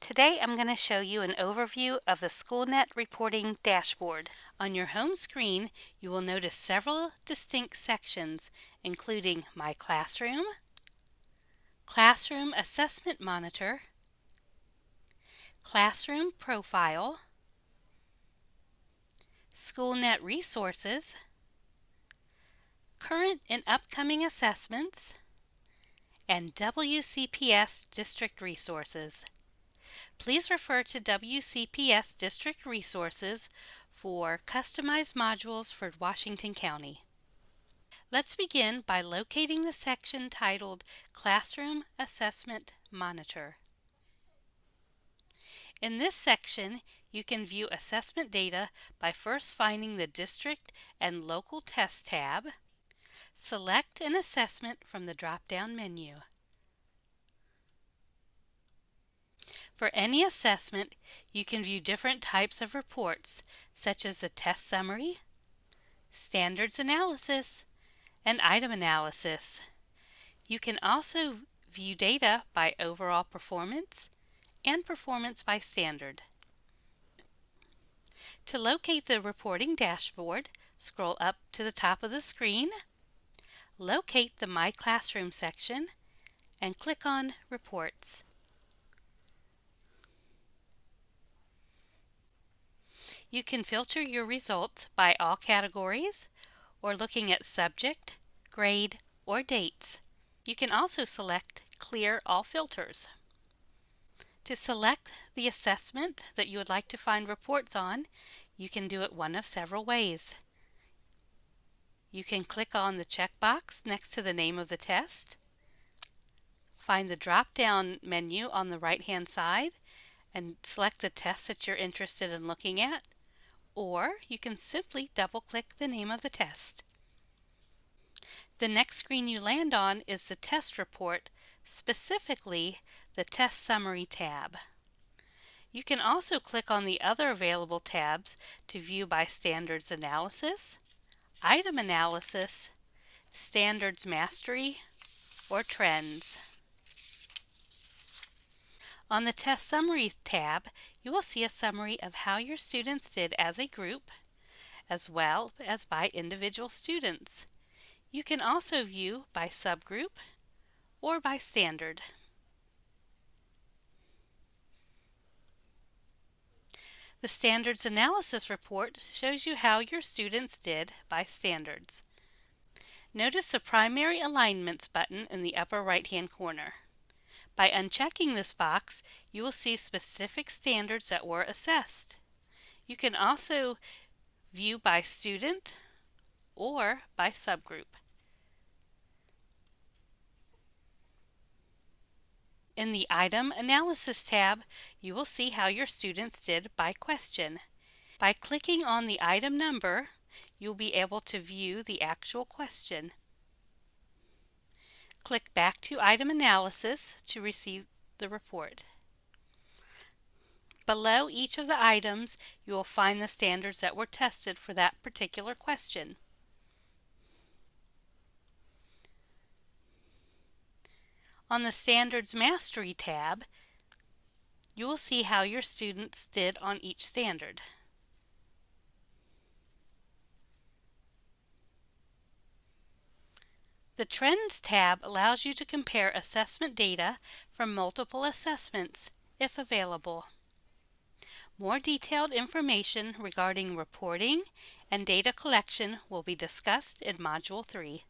Today I'm going to show you an overview of the SchoolNet reporting dashboard. On your home screen, you will notice several distinct sections, including My Classroom, Classroom Assessment Monitor, Classroom Profile, SchoolNet Resources, Current and Upcoming Assessments, and WCPS District Resources. Please refer to WCPS District Resources for customized modules for Washington County. Let's begin by locating the section titled Classroom Assessment Monitor. In this section, you can view assessment data by first finding the District and Local Test tab. Select an assessment from the drop-down menu. For any assessment, you can view different types of reports, such as a test summary, standards analysis, and item analysis. You can also view data by overall performance and performance by standard. To locate the reporting dashboard, scroll up to the top of the screen, locate the My Classroom section, and click on Reports. You can filter your results by all categories or looking at subject, grade, or dates. You can also select Clear All Filters. To select the assessment that you would like to find reports on, you can do it one of several ways. You can click on the checkbox next to the name of the test, find the drop-down menu on the right-hand side, and select the test that you're interested in looking at, or you can simply double-click the name of the test. The next screen you land on is the test report, specifically the Test Summary tab. You can also click on the other available tabs to view by Standards Analysis, Item Analysis, Standards Mastery, or Trends. On the Test Summary tab, you will see a summary of how your students did as a group, as well as by individual students. You can also view by subgroup or by standard. The Standards Analysis Report shows you how your students did by standards. Notice the Primary Alignments button in the upper right-hand corner. By unchecking this box, you will see specific standards that were assessed. You can also view by student or by subgroup. In the Item Analysis tab, you will see how your students did by question. By clicking on the item number, you'll be able to view the actual question. Click back to Item Analysis to receive the report. Below each of the items, you will find the standards that were tested for that particular question. On the Standards Mastery tab, you will see how your students did on each standard. The Trends tab allows you to compare assessment data from multiple assessments, if available. More detailed information regarding reporting and data collection will be discussed in Module 3.